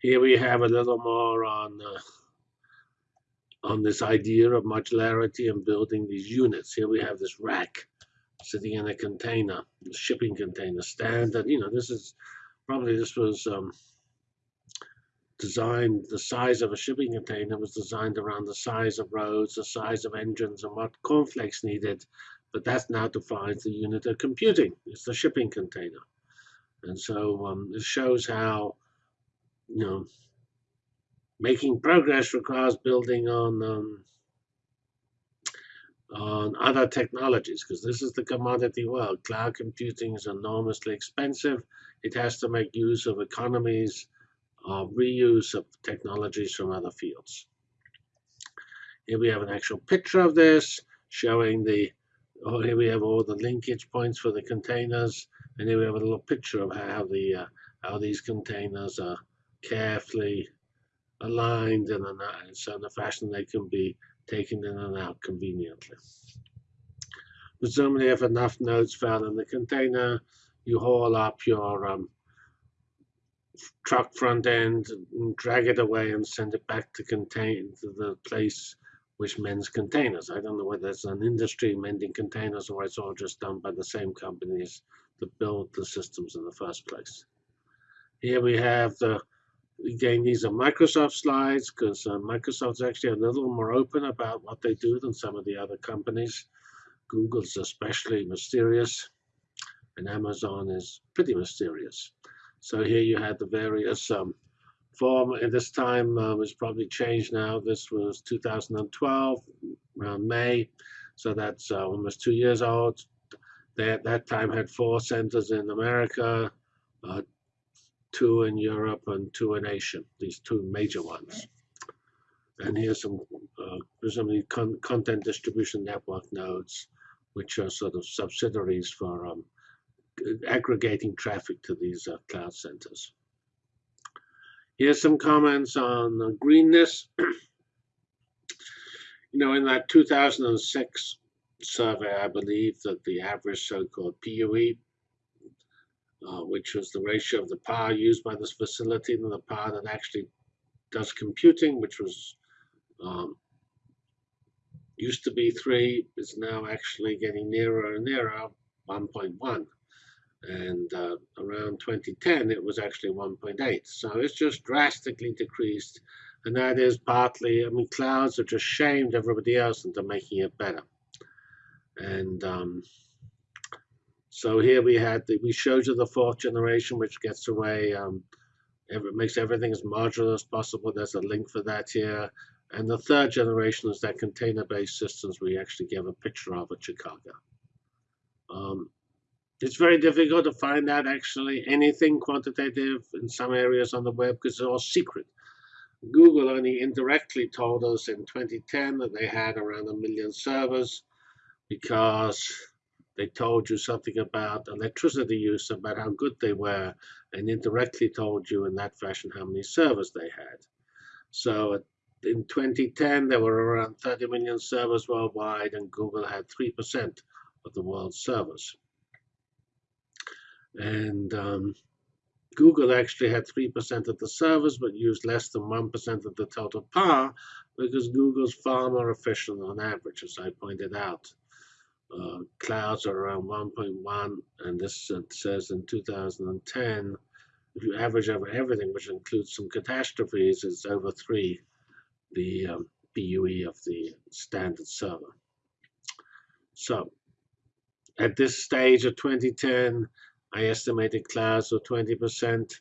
Here we have a little more on uh, on this idea of modularity and building these units. Here we have this rack sitting in a container, a shipping container, standard. You know, this is probably this was um, designed, the size of a shipping container was designed around the size of roads, the size of engines, and what cornflakes needed. But that now defines the unit of computing. It's the shipping container. And so um, it shows how, you know, making progress requires building on um, on other technologies because this is the commodity world. Cloud computing is enormously expensive. It has to make use of economies of reuse of technologies from other fields. Here we have an actual picture of this showing the, oh, here we have all the linkage points for the containers. And here we have a little picture of how the uh, how these containers are carefully aligned in a, in a fashion they can be taken in and out conveniently. Presumably if enough nodes found in the container, you haul up your um, truck front end, and drag it away and send it back to contain to the place which mends containers. I don't know whether it's an industry mending containers or it's all just done by the same companies that build the systems in the first place. Here we have the again, these are Microsoft slides because uh, Microsoft's actually a little more open about what they do than some of the other companies. Google's especially mysterious, and Amazon is pretty mysterious. So here you had the various um, form, and this time uh, was probably changed now. This was 2012, around May, so that's uh, almost two years old. They at that time had four centers in America, uh, two in Europe and two in Asia, these two major ones. And here's some uh, presumably con content distribution network nodes, which are sort of subsidiaries for um, aggregating traffic to these uh, cloud centers. Here's some comments on uh, greenness. you know, in that 2006 survey, I believe that the average so-called PUE uh, which was the ratio of the power used by this facility and the power that actually does computing, which was um, used to be 3, is now actually getting nearer and nearer 1.1. And uh, around 2010, it was actually 1.8. So it's just drastically decreased. And that is partly, I mean, clouds have just shamed everybody else into making it better. And um, so here we had the, we showed you the fourth generation, which gets away, um, makes everything as modular as possible. There's a link for that here. And the third generation is that container-based systems we actually gave a picture of at Chicago. Um, it's very difficult to find out actually anything quantitative in some areas on the web because it's all secret. Google only indirectly told us in 2010 that they had around a million servers because they told you something about electricity use, about how good they were, and indirectly told you in that fashion how many servers they had. So in 2010, there were around 30 million servers worldwide, and Google had 3% of the world's servers. And um, Google actually had 3% of the servers, but used less than 1% of the total power because Google's far more efficient on average, as I pointed out uh, clouds are around 1.1, and this says in 2010, if you average over everything, which includes some catastrophes, it's over 3, the um, PUE of the standard server. So, at this stage of 2010, I estimated clouds were 20%.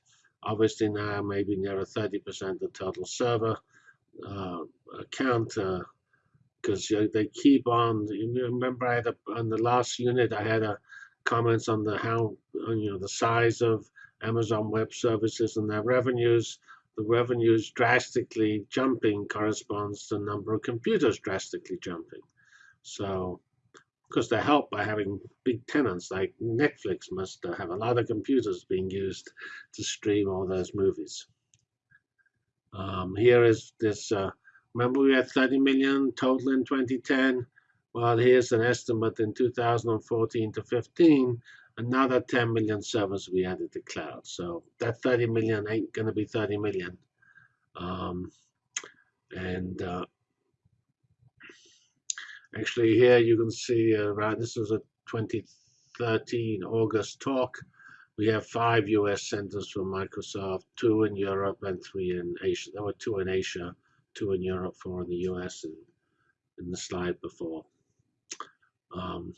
Obviously now maybe near 30% of total server uh, account uh, because they keep on. You remember, I had a, on the last unit, I had a comments on the how you know the size of Amazon Web Services and their revenues. The revenues drastically jumping corresponds to the number of computers drastically jumping. So, because they're helped by having big tenants like Netflix must have a lot of computers being used to stream all those movies. Um, here is this uh, Remember we had 30 million total in 2010? Well, here's an estimate in 2014 to 15, another 10 million servers we added to cloud. So that 30 million ain't going to be 30 million Um, and uh, actually here you can see Right, this was a 2013 August talk. We have five US centers for Microsoft, two in Europe and three in Asia. There were two in Asia, two in Europe, four in the US and in the slide before. Um,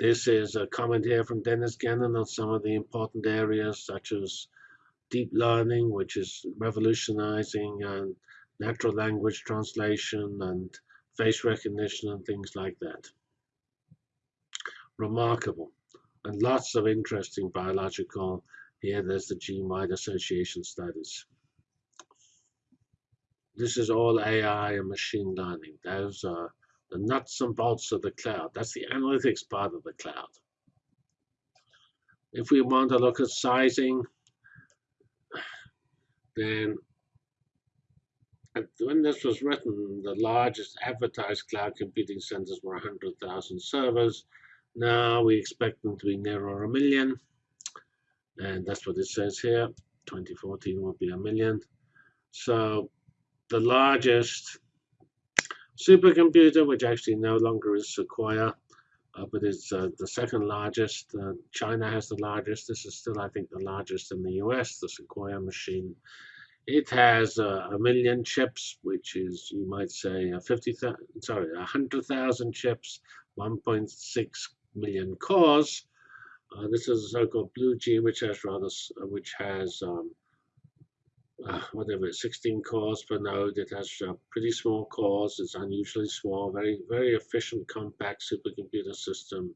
this is a comment here from Dennis Gannon on some of the important areas such as deep learning, which is revolutionizing and natural language translation and face recognition and things like that. Remarkable. And lots of interesting biological, here there's the gene-wide association studies. This is all AI and machine learning. Those are the nuts and bolts of the cloud. That's the analytics part of the cloud. If we want to look at sizing, then when this was written, the largest advertised cloud computing centers were 100,000 servers. Now we expect them to be nearer a million. And that's what it says here. 2014 will be a million. So the largest supercomputer, which actually no longer is Sequoia, uh, but it's uh, the second largest. Uh, China has the largest. This is still, I think, the largest in the US, the Sequoia machine. It has uh, a million chips, which is, you might say, a 50, sorry, 100,000 chips, 1.6 million cores. Uh, this is a so-called Blue Gene, which has rather, uh, which has um, uh, whatever 16 cores per node. It has uh, pretty small cores. It's unusually small, very very efficient, compact supercomputer system,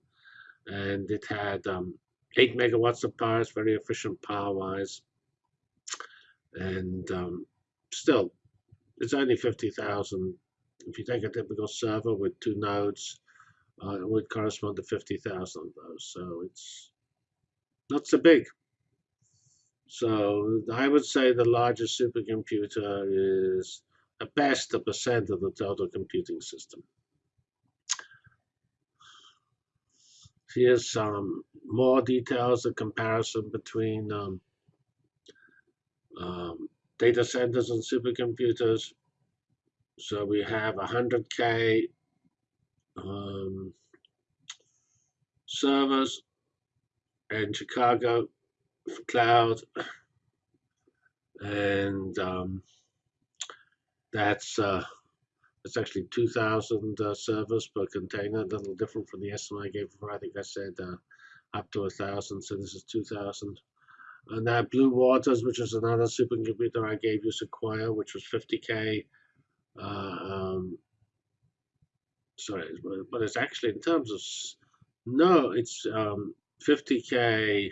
and it had um, eight megawatts of power. It's very efficient power-wise and um, still, it's only 50,000. If you take a typical server with two nodes, uh, it would correspond to 50,000 of those. So it's not so big. So I would say the largest supercomputer is at best a percent of the total computing system. Here's some more details, a comparison between um, um, data centers and supercomputers. So we have 100K um, servers in Chicago cloud. And um, that's uh, it's actually 2,000 uh, servers per container, a little different from the estimate I gave before. I think I said uh, up to a 1,000, so this is 2,000. And that Blue Waters, which is another supercomputer I gave you, Sequoia, which was 50K. Uh, um, sorry, but it's actually in terms of, no, it's um, 50K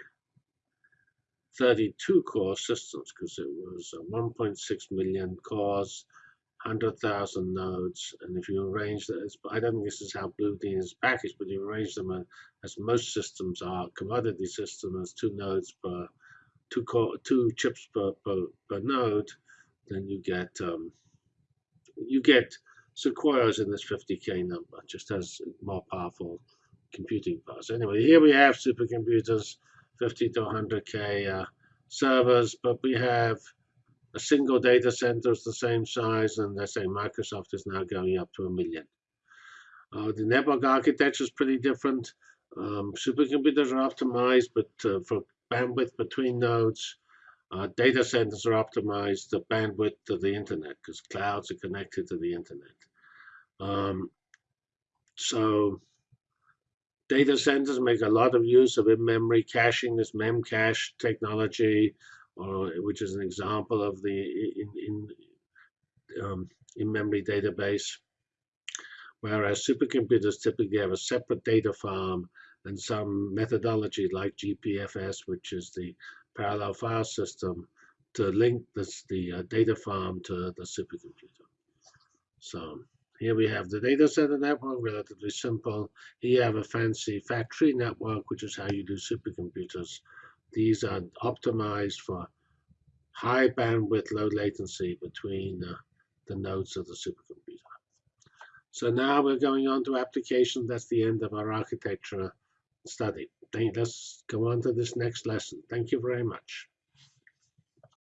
32 core systems because it was 1.6 million cores, 100,000 nodes. And if you arrange that, I don't think this is how Blue Gene is packaged, but you arrange them as most systems are, commodity system as two nodes per two core, two chips per, per, per node, then you get um, you get Sequoias in this 50k number, just as more powerful computing power. So anyway, here we have supercomputers, 50 to 100k uh, servers, but we have a single data center is the same size, and they say Microsoft is now going up to a million. Uh, the network architecture is pretty different. Um, supercomputers are optimized, but uh, for bandwidth between nodes. Uh, data centers are optimized the bandwidth to the internet because clouds are connected to the internet. Um, so data centers make a lot of use of in-memory caching, this memcache technology, or, which is an example of the in, in, um, in-memory database. Whereas supercomputers typically have a separate data farm and some methodology like GPFS, which is the parallel file system, to link this, the uh, data farm to the supercomputer. So here we have the data center network, relatively simple. Here you have a fancy factory network, which is how you do supercomputers. These are optimized for high bandwidth, low latency between uh, the nodes of the supercomputer. So now we're going on to application. That's the end of our architecture study. Let's go on to this next lesson. Thank you very much.